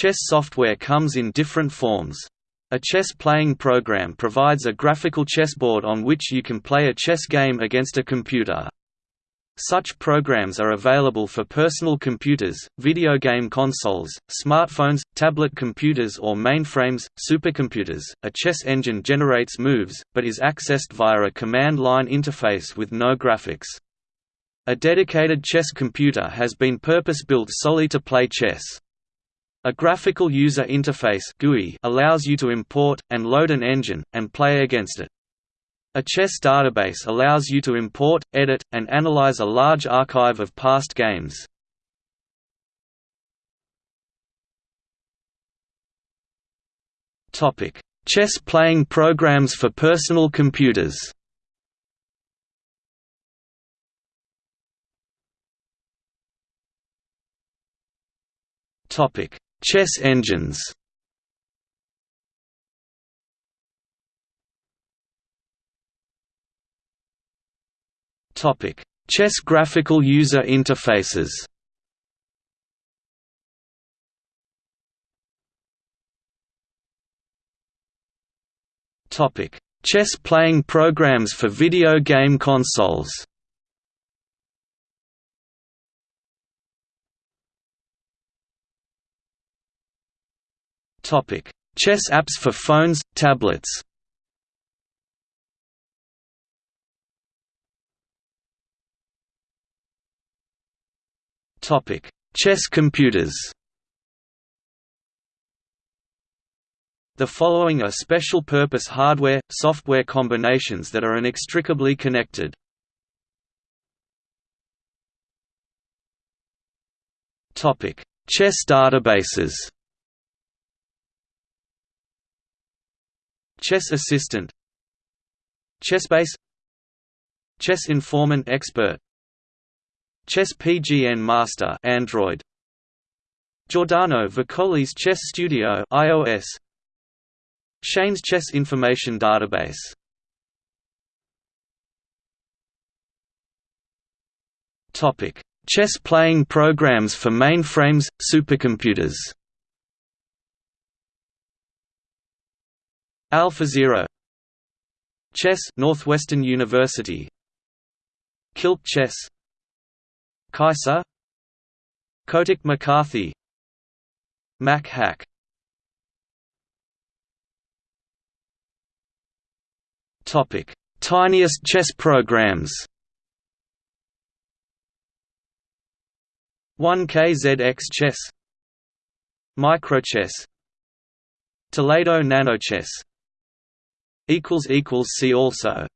Chess software comes in different forms. A chess playing program provides a graphical chessboard on which you can play a chess game against a computer. Such programs are available for personal computers, video game consoles, smartphones, tablet computers or mainframes, supercomputers. A chess engine generates moves, but is accessed via a command line interface with no graphics. A dedicated chess computer has been purpose-built solely to play chess. A graphical user interface GUI allows you to import, and load an engine, and play against it. A chess database allows you to import, edit, and analyze a large archive of past games. Chess playing programs for personal computers Topic: Chess engines Chess graphical user interfaces. Chess playing programs for video game consoles. Chess apps for phones, tablets. Chess computers. The following are special-purpose hardware, software combinations that are inextricably connected. Topic: Chess databases. Chess Assistant Chessbase Chess Informant Expert Chess PGN Master Android Giordano Vicoli's Chess Studio iOS Shane's Chess Information Database. Topic Chess playing programs for mainframes supercomputers AlphaZero Chess Northwestern University. Kilt Chess. Kaissa Kotok McCarthy. Mac Hack. Topic Tiniest chess programs. 1KZX Chess. Microchess. Toledo NanoChess See also